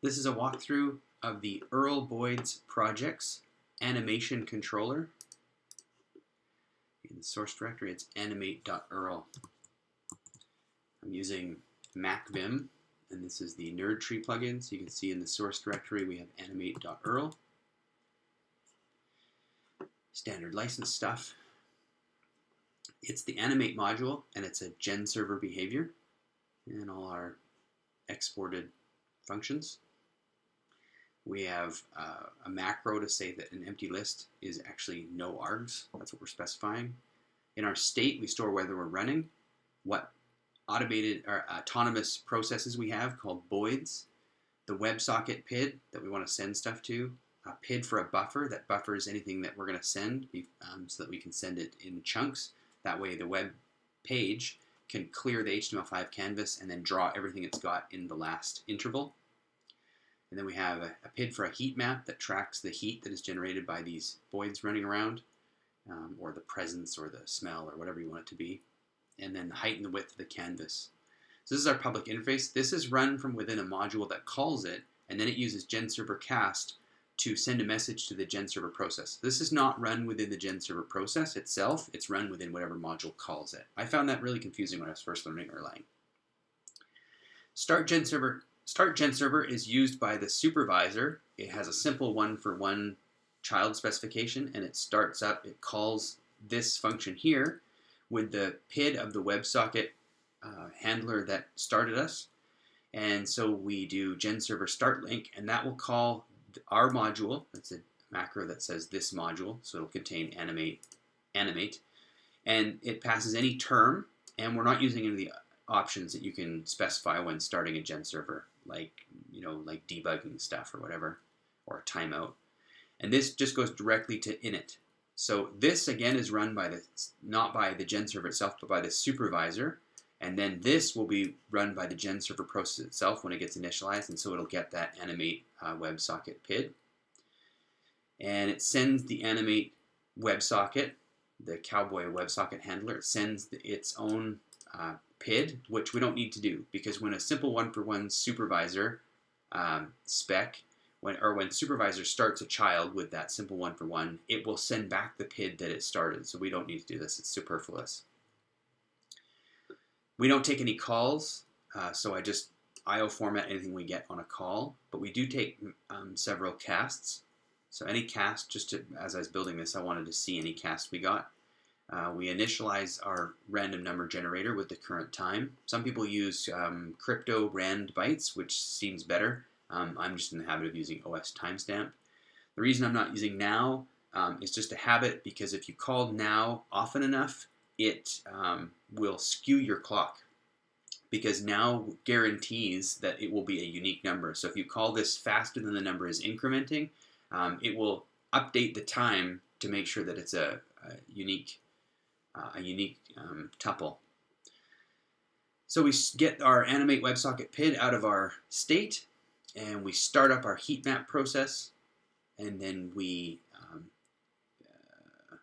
This is a walkthrough of the Earl Boids projects animation controller. In the source directory, it's animate.erl. I'm using MacVim, and this is the NERDTree plugin. So you can see in the source directory, we have animate.erl. Standard license stuff. It's the animate module, and it's a gen server behavior, and all our exported functions. We have uh, a macro to say that an empty list is actually no args. That's what we're specifying. In our state, we store whether we're running, what automated or autonomous processes we have called Boids, the WebSocket PID that we want to send stuff to, a PID for a buffer that buffers anything that we're going to send um, so that we can send it in chunks. That way the web page can clear the HTML5 canvas and then draw everything it's got in the last interval. And then we have a, a, PID for a heat map that tracks the heat that is generated by these Boids running around, um, or the presence or the smell or whatever you want it to be. And then the height and the width of the canvas. So this is our public interface. This is run from within a module that calls it, and then it uses GenServer cast to send a message to the GenServer process. This is not run within the GenServer process itself. It's run within whatever module calls it. I found that really confusing when I was first learning Erlang. Start GenServer Start Gen Server is used by the supervisor. It has a simple one-for-one -one child specification, and it starts up, it calls this function here with the PID of the WebSocket uh, handler that started us. And so we do Gen Server start link, and that will call our module. That's a macro that says this module, so it'll contain animate, animate, and it passes any term, and we're not using any of the options that you can specify when starting a GenServer like you know like debugging stuff or whatever or timeout. And this just goes directly to init. So this again is run by the not by the gen server itself but by the supervisor. And then this will be run by the gen server process itself when it gets initialized and so it'll get that animate uh, WebSocket PID. And it sends the animate WebSocket the cowboy WebSocket handler. It sends its own uh, PID, which we don't need to do because when a simple one-for-one supervisor um, spec, when or when supervisor starts a child with that simple one-for-one, it will send back the PID that it started. So we don't need to do this. It's superfluous. We don't take any calls, uh, so I just IO format anything we get on a call, but we do take um, several casts. So any cast, just to, as I was building this, I wanted to see any cast we got. Uh, we initialize our random number generator with the current time. Some people use um, crypto rand bytes, which seems better. Um, I'm just in the habit of using OS timestamp. The reason I'm not using now um, is just a habit because if you call now often enough, it um, will skew your clock because now guarantees that it will be a unique number. So if you call this faster than the number is incrementing, um, it will update the time to make sure that it's a, a unique uh, a unique um, tuple. So we get our animate WebSocket PID out of our state, and we start up our heat map process, and then we um, uh,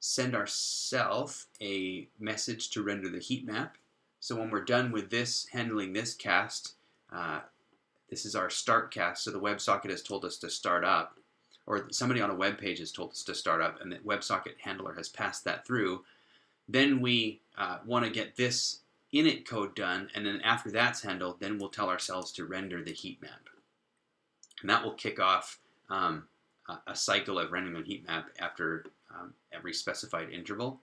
send ourself a message to render the heat map. So when we're done with this, handling this cast, uh, this is our start cast, so the WebSocket has told us to start up, or somebody on a web page has told us to start up, and the WebSocket handler has passed that through. Then we uh, want to get this init code done, and then after that's handled, then we'll tell ourselves to render the heat map. And that will kick off um, a, cycle of rendering the heat map after um, every specified interval.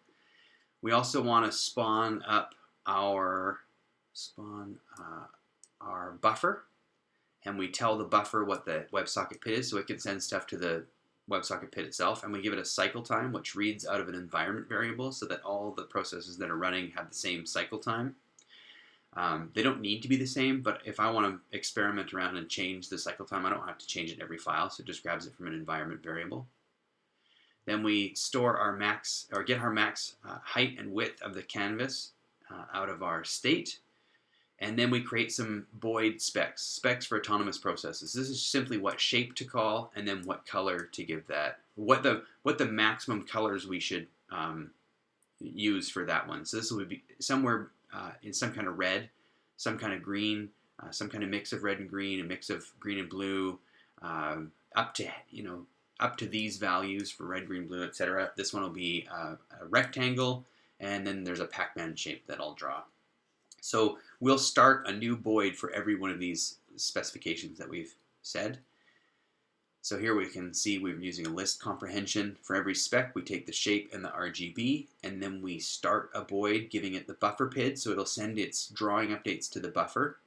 We also want to spawn up our spawn uh, our buffer, and we tell the buffer what the WebSocket PID is, so it can send stuff to the WebSocket PID itself, and we give it a cycle time, which reads out of an environment variable so that all the processes that are running have the same cycle time. Um, they don't need to be the same, but if I want to experiment around and change the cycle time, I don't have to change it every file, so it just grabs it from an environment variable. Then we store our max, or get our max uh, height and width of the canvas uh, out of our state, and then we create some Boid specs, specs for autonomous processes. This is simply what shape to call and then what color to give that, what the, what the maximum colors we should um, use for that one. So this would be somewhere uh, in some kind of red, some kind of green, uh, some kind of mix of red and green, a mix of green and blue, um, up to you know up to these values for red, green, blue, etc. This one will be uh, a rectangle, and then there's a Pac-Man shape that I'll draw. So we'll start a new Boid for every one of these specifications that we've said. So here we can see we're using a list comprehension. For every spec, we take the shape and the RGB, and then we start a Boid giving it the buffer PID, so it'll send its drawing updates to the buffer.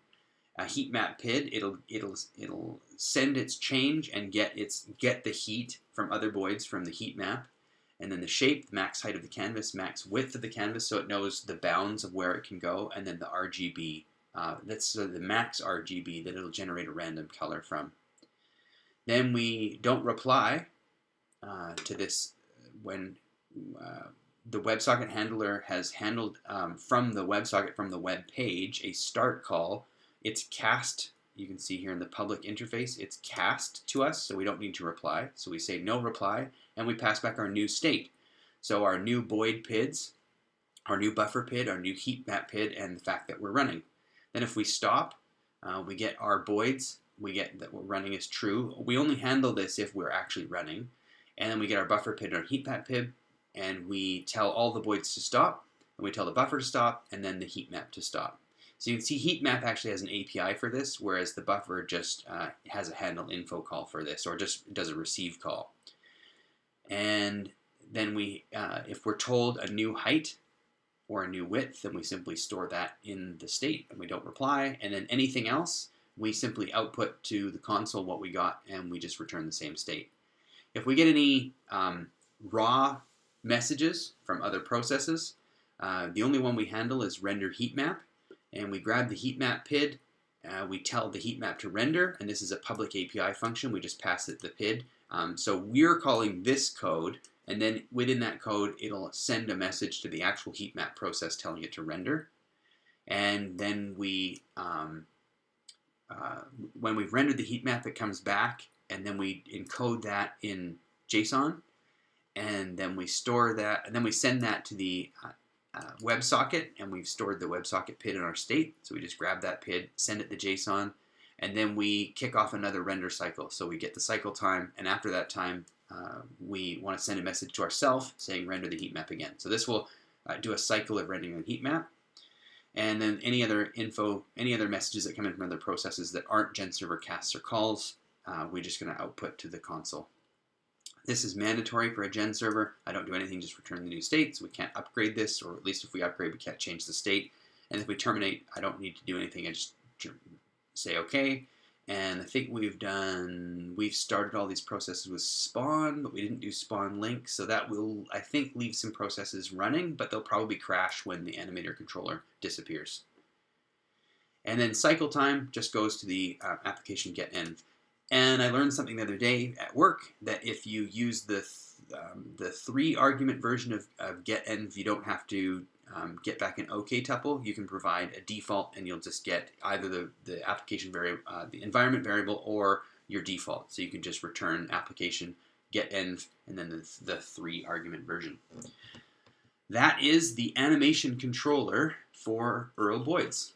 A heat map PID, it'll it'll it'll send its change and get its get the heat from other Boids from the heat map. And then the shape, the max height of the canvas, max width of the canvas, so it knows the bounds of where it can go, and then the RGB, uh, that's uh, the max RGB that it'll generate a random color from. Then we don't reply uh, to this when uh, the WebSocket handler has handled um, from the WebSocket, from the web page, a start call. It's cast, you can see here in the public interface, it's cast to us, so we don't need to reply. So we say no reply, and we pass back our new state. So our new Boid PIDs, our new buffer PID, our new heat map PID, and the fact that we're running. Then if we stop, uh, we get our Boids we get that we're running is true. We only handle this if we're actually running. And then we get our buffer PID and our heat map PID, and we tell all the Boids to stop, and we tell the buffer to stop, and then the heat map to stop. So you can see heat map actually has an API for this, whereas the buffer just uh, has a handle info call for this, or just does a receive call. And then we, uh, if we're told a new height or a new width, then we simply store that in the state, and we don't reply. And then anything else, we simply output to the console what we got and we just return the same state. If we get any um, raw messages from other processes, uh, the only one we handle is render heat map and we grab the heat map PID, uh, we tell the heat map to render and this is a public API function, we just pass it the PID. Um, so we're calling this code and then within that code it'll send a message to the actual heat map process telling it to render. And then we um, uh, when we've rendered the heat map, it comes back, and then we encode that in JSON, and then we store that, and then we send that to the uh, uh, WebSocket, and we've stored the WebSocket PID in our state. So we just grab that PID, send it to JSON, and then we kick off another render cycle. So we get the cycle time, and after that time, uh, we want to send a message to ourselves saying render the heat map again. So this will uh, do a cycle of rendering the heat map, and then any other info, any other messages that come in from other processes that aren't GenServer casts or calls, uh, we're just going to output to the console. This is mandatory for a gen server. I don't do anything, just return the new state, so we can't upgrade this, or at least if we upgrade, we can't change the state. And if we terminate, I don't need to do anything, I just say OK, and I think we've done, we've started all these processes with spawn, but we didn't do spawn link. So that will, I think, leave some processes running, but they'll probably crash when the animator controller disappears. And then cycle time just goes to the uh, application get env. And I learned something the other day at work that if you use the th um, the three argument version of, of get env, you don't have to um, get back an OK tuple, you can provide a default and you'll just get either the, the application variable, uh, the environment variable or your default. So you can just return application get env and then the, the three argument version. That is the animation controller for Earl Boids.